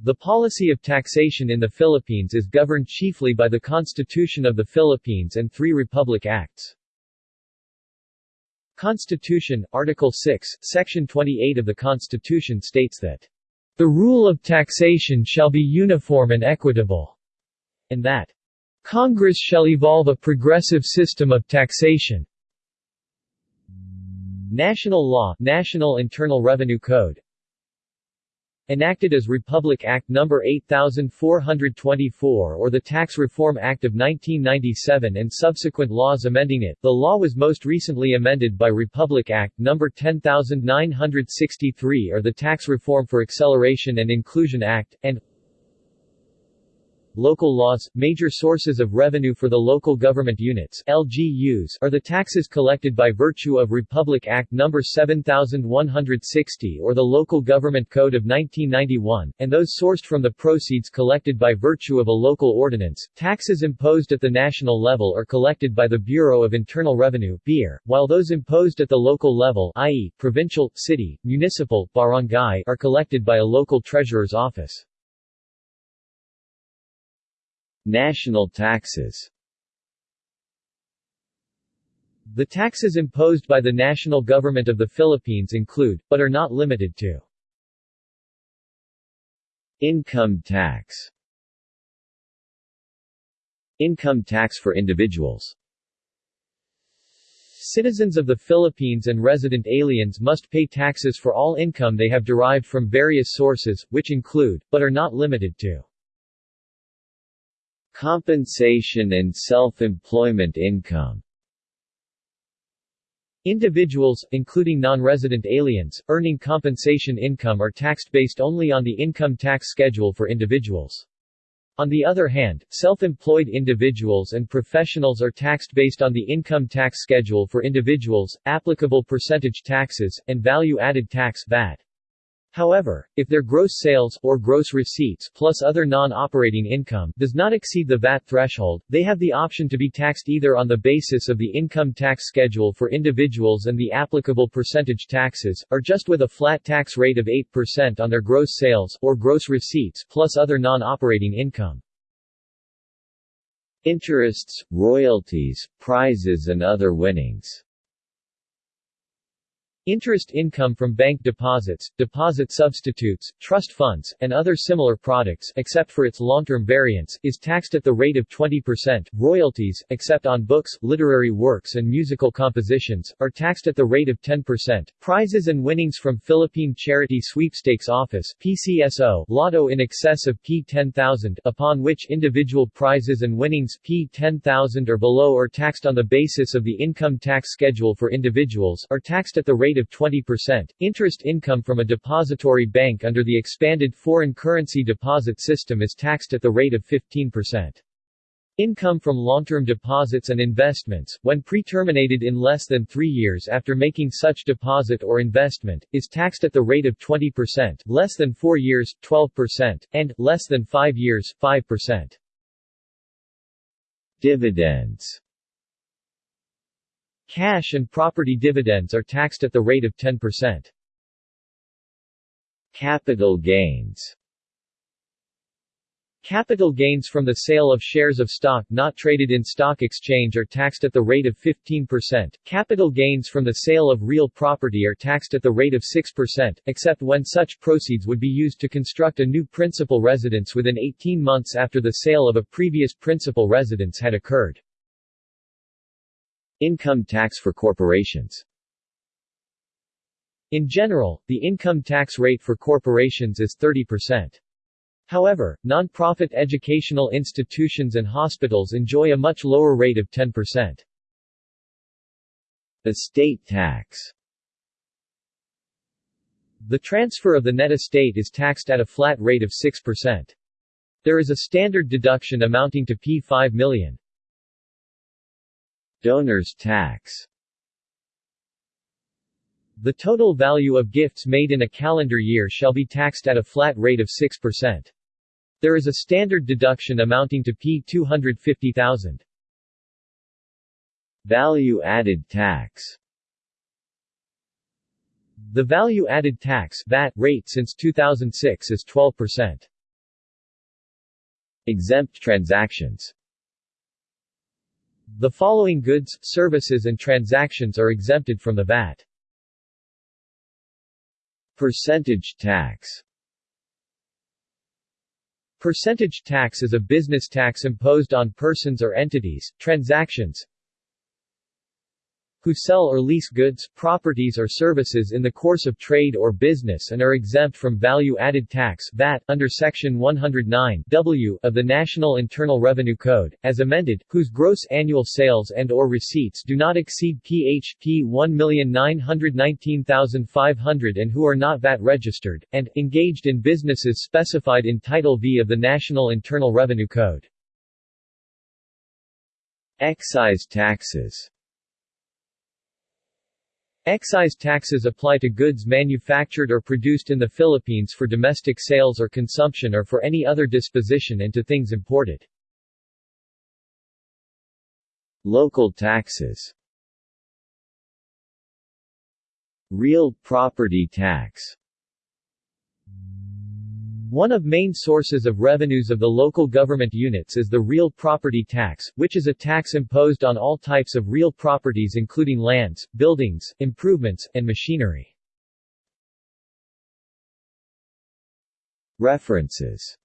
The policy of taxation in the Philippines is governed chiefly by the Constitution of the Philippines and three Republic Acts. Constitution, Article 6, Section 28 of the Constitution states that the rule of taxation shall be uniform and equitable, and that Congress shall evolve a progressive system of taxation. National Law National Internal Revenue Code enacted as Republic Act No. 8424 or the Tax Reform Act of 1997 and subsequent laws amending it. The law was most recently amended by Republic Act No. 10963 or the Tax Reform for Acceleration and Inclusion Act, and Local laws, major sources of revenue for the local government units LGUs are the taxes collected by virtue of Republic Act No. 7160 or the Local Government Code of 1991, and those sourced from the proceeds collected by virtue of a local ordinance. Taxes imposed at the national level are collected by the Bureau of Internal Revenue BIR, while those imposed at the local level i.e., provincial, city, municipal, barangay are collected by a local treasurer's office. National taxes. The taxes imposed by the national government of the Philippines include, but are not limited to Income tax. Income tax for individuals. Citizens of the Philippines and resident aliens must pay taxes for all income they have derived from various sources, which include, but are not limited to Compensation and self-employment income Individuals, including non-resident aliens, earning compensation income are taxed based only on the income tax schedule for individuals. On the other hand, self-employed individuals and professionals are taxed based on the income tax schedule for individuals, applicable percentage taxes, and value-added tax VAT. However, if their gross sales or gross receipts plus other non-operating income does not exceed the VAT threshold, they have the option to be taxed either on the basis of the income tax schedule for individuals and the applicable percentage taxes, or just with a flat tax rate of 8% on their gross sales or gross receipts plus other non-operating income. Interests, royalties, prizes and other winnings Interest income from bank deposits, deposit substitutes, trust funds, and other similar products except for its long-term variance, is taxed at the rate of 20%. Royalties, except on books, literary works and musical compositions, are taxed at the rate of 10%. Prizes and winnings from Philippine Charity Sweepstakes Office PCSO, lotto in excess of P10,000, upon which individual prizes and winnings P10,000 or below are taxed on the basis of the income tax schedule for individuals, are taxed at the rate of 20%. Interest income from a depository bank under the expanded foreign currency deposit system is taxed at the rate of 15%. Income from long-term deposits and investments, when pre-terminated in less than three years after making such deposit or investment, is taxed at the rate of 20%, less than four years, 12%, and, less than five years, 5%. Dividends Cash and property dividends are taxed at the rate of 10%. Capital gains Capital gains from the sale of shares of stock not traded in stock exchange are taxed at the rate of 15%. Capital gains from the sale of real property are taxed at the rate of 6%, except when such proceeds would be used to construct a new principal residence within 18 months after the sale of a previous principal residence had occurred. Income tax for corporations In general, the income tax rate for corporations is 30%. However, non-profit educational institutions and hospitals enjoy a much lower rate of 10%. Estate tax The transfer of the net estate is taxed at a flat rate of 6%. There is a standard deduction amounting to P5 million. Donor's tax The total value of gifts made in a calendar year shall be taxed at a flat rate of 6%. There is a standard deduction amounting to P 250,000. Value-added tax The value-added tax VAT rate since 2006 is 12%. Exempt transactions The following goods, services and transactions are exempted from the VAT. Percentage tax Percentage tax is a business tax imposed on persons or entities, transactions, who sell or lease goods, properties or services in the course of trade or business and are exempt from value-added tax VAT under Section 109 W of the National Internal Revenue Code, as amended, whose gross annual sales and or receipts do not exceed PHP 1,919,500 and who are not VAT registered, and, engaged in businesses specified in Title V of the National Internal Revenue Code. Excise taxes Excise taxes apply to goods manufactured or produced in the Philippines for domestic sales or consumption or for any other disposition and to things imported. Local taxes Real property tax one of main sources of revenues of the local government units is the real property tax, which is a tax imposed on all types of real properties including lands, buildings, improvements, and machinery. References